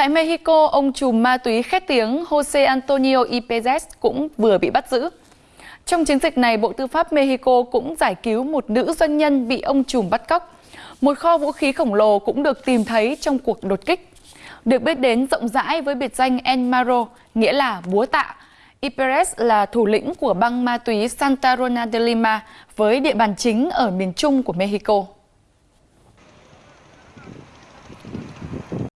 Tại Mexico, ông trùm ma túy khét tiếng Jose Antonio Ipezes cũng vừa bị bắt giữ. Trong chiến dịch này, Bộ Tư pháp Mexico cũng giải cứu một nữ doanh nhân bị ông trùm bắt cóc. Một kho vũ khí khổng lồ cũng được tìm thấy trong cuộc đột kích. Được biết đến rộng rãi với biệt danh El Maro, nghĩa là búa tạ. Iperez là thủ lĩnh của băng ma túy Santa Rona de Lima với địa bàn chính ở miền trung của Mexico.